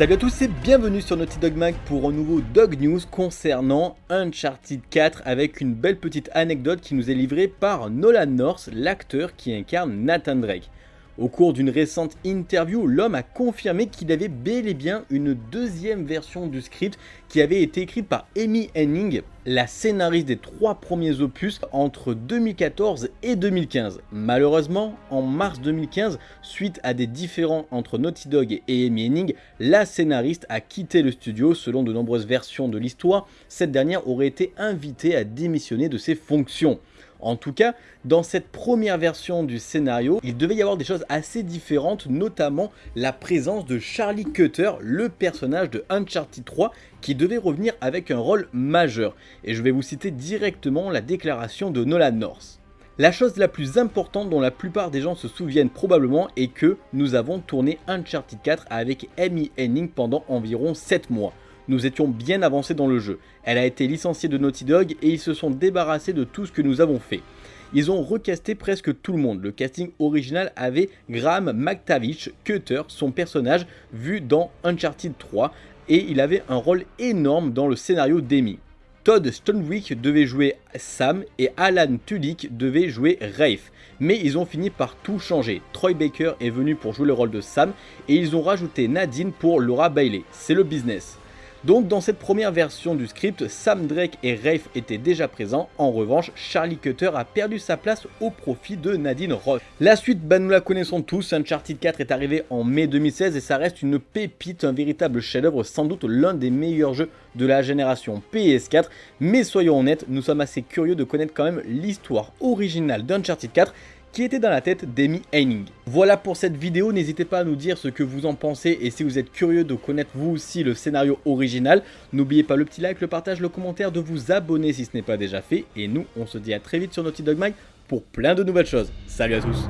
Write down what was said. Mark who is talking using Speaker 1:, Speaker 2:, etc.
Speaker 1: Salut à tous et bienvenue sur Naughty Dog Mag pour un nouveau Dog News concernant Uncharted 4 avec une belle petite anecdote qui nous est livrée par Nolan North, l'acteur qui incarne Nathan Drake. Au cours d'une récente interview, l'homme a confirmé qu'il avait bel et bien une deuxième version du script qui avait été écrite par Amy Henning, la scénariste des trois premiers opus entre 2014 et 2015. Malheureusement, en mars 2015, suite à des différends entre Naughty Dog et Amy Henning, la scénariste a quitté le studio. Selon de nombreuses versions de l'histoire, cette dernière aurait été invitée à démissionner de ses fonctions. En tout cas, dans cette première version du scénario, il devait y avoir des choses assez différentes, notamment la présence de Charlie Cutter, le personnage de Uncharted 3, qui devait revenir avec un rôle majeur. Et je vais vous citer directement la déclaration de Nolan North. La chose la plus importante dont la plupart des gens se souviennent probablement est que nous avons tourné Uncharted 4 avec Amy Henning pendant environ 7 mois nous étions bien avancés dans le jeu. Elle a été licenciée de Naughty Dog et ils se sont débarrassés de tout ce que nous avons fait. Ils ont recasté presque tout le monde. Le casting original avait Graham McTavish, Cutter, son personnage vu dans Uncharted 3 et il avait un rôle énorme dans le scénario d'Amy. Todd Stonewick devait jouer Sam et Alan Tudyk devait jouer Rafe. Mais ils ont fini par tout changer. Troy Baker est venu pour jouer le rôle de Sam et ils ont rajouté Nadine pour Laura Bailey. C'est le business. Donc dans cette première version du script, Sam Drake et Rafe étaient déjà présents, en revanche Charlie Cutter a perdu sa place au profit de Nadine Roth. La suite, bah, nous la connaissons tous, Uncharted 4 est arrivé en mai 2016 et ça reste une pépite, un véritable chef-d'œuvre, sans doute l'un des meilleurs jeux de la génération PS4, mais soyons honnêtes, nous sommes assez curieux de connaître quand même l'histoire originale d'Uncharted 4 qui était dans la tête d'Amy Heining. Voilà pour cette vidéo, n'hésitez pas à nous dire ce que vous en pensez et si vous êtes curieux de connaître vous aussi le scénario original, n'oubliez pas le petit like, le partage, le commentaire, de vous abonner si ce n'est pas déjà fait et nous on se dit à très vite sur Naughty Dog Mag pour plein de nouvelles choses. Salut à tous